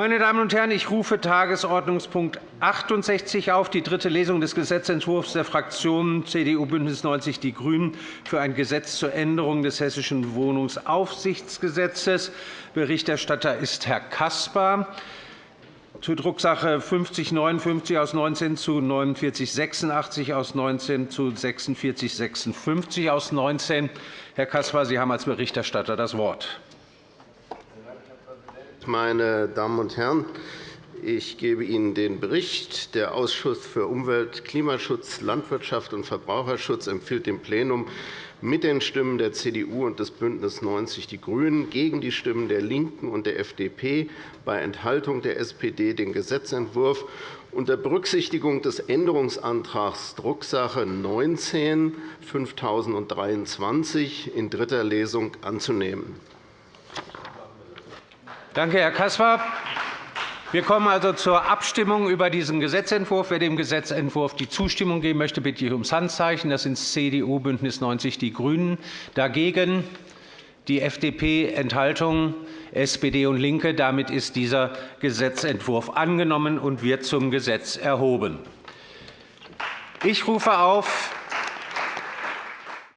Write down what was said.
Meine Damen und Herren, ich rufe Tagesordnungspunkt 68 auf, die dritte Lesung des Gesetzentwurfs der Fraktionen CDU, BÜNDNIS 90 die GRÜNEN für ein Gesetz zur Änderung des Hessischen Wohnungsaufsichtsgesetzes. Berichterstatter ist Herr Caspar. Zur Drucksache 5059 aus 19 zu 4986 aus 19 zu 4656 aus 19. Herr Caspar, Sie haben als Berichterstatter das Wort. Meine Damen und Herren, ich gebe Ihnen den Bericht. Der Ausschuss für Umwelt, Klimaschutz, Landwirtschaft und Verbraucherschutz empfiehlt dem Plenum mit den Stimmen der CDU und des BÜNDNIS 90 die GRÜNEN gegen die Stimmen der LINKEN und der FDP bei Enthaltung der SPD den Gesetzentwurf unter Berücksichtigung des Änderungsantrags Drucksache 19 5023 in dritter Lesung anzunehmen. Danke, Herr Caspar. Wir kommen also zur Abstimmung über diesen Gesetzentwurf. Wer dem Gesetzentwurf die Zustimmung geben möchte, bitte ich ums Handzeichen. Das sind CDU, BÜNDNIS 90 die GRÜNEN. Dagegen die FDP, Enthaltung, SPD und LINKE. Damit ist dieser Gesetzentwurf angenommen und wird zum Gesetz erhoben. Ich rufe auf